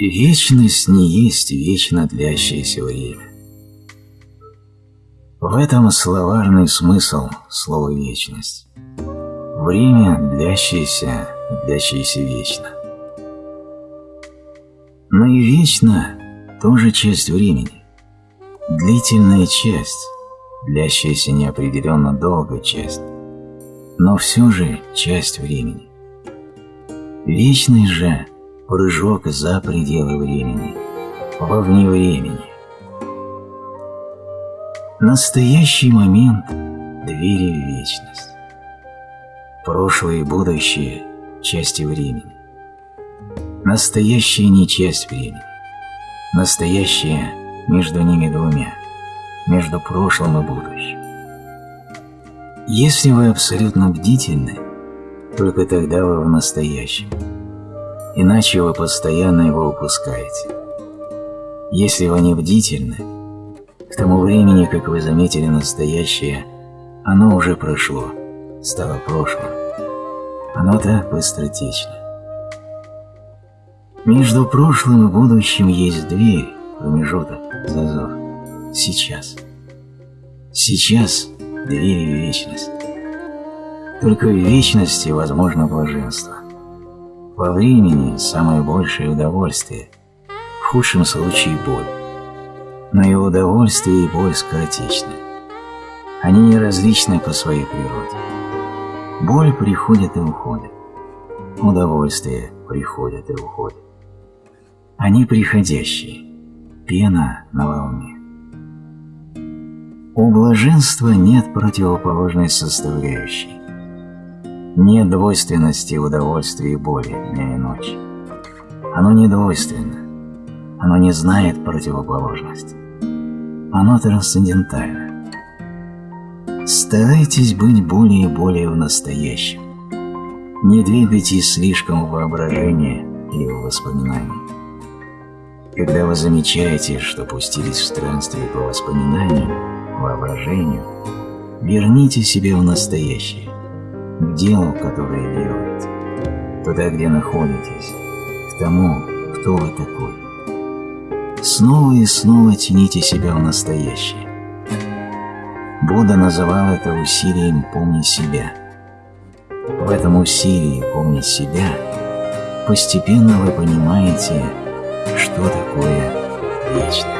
Вечность не есть вечно длящееся время. В этом словарный смысл слова «вечность». Время, длящееся, длящееся вечно. Но и вечно тоже часть времени. Длительная часть, длящаяся неопределенно долго часть, но все же часть времени. Вечность же – прыжок за пределы времени, вовне времени. Настоящий момент – двери в вечность. Прошлое и будущее – части времени. Настоящее не часть времени. Настоящее между ними двумя, между прошлым и будущим. Если вы абсолютно бдительны, только тогда вы в настоящем. Иначе вы постоянно его упускаете. Если вы не бдительны, к тому времени, как вы заметили настоящее, оно уже прошло – стало прошлым. Оно так быстротечно. Между прошлым и будущим есть дверь, промежуток, зазор. Сейчас. Сейчас дверь в вечность. Только в вечности возможно блаженство. Времени самое большее удовольствие, в худшем случае боль. Но и удовольствие, и боль скоротечны. Они не различны по своей природе. Боль приходит и уходит. Удовольствие приходит и уходит. Они приходящие, пена на волне. У блаженства нет противоположной составляющей. Нет двойственности удовольствия и боли дня и ночи. Оно не двойственно. Оно не знает противоположности. Оно трансцендентально. Старайтесь быть более и более в настоящем. Не двигайтесь слишком в воображение или в воспоминания. Когда вы замечаете, что пустились в странствие по воспоминаниям, воображению, верните себя в настоящее, делу, которое делаете, туда, где находитесь, к тому, кто вы такой. Снова и снова тяните себя в настоящее. Будда называл это усилием «помни себя». В этом усилии «помни себя» постепенно вы понимаете, что такое вечность.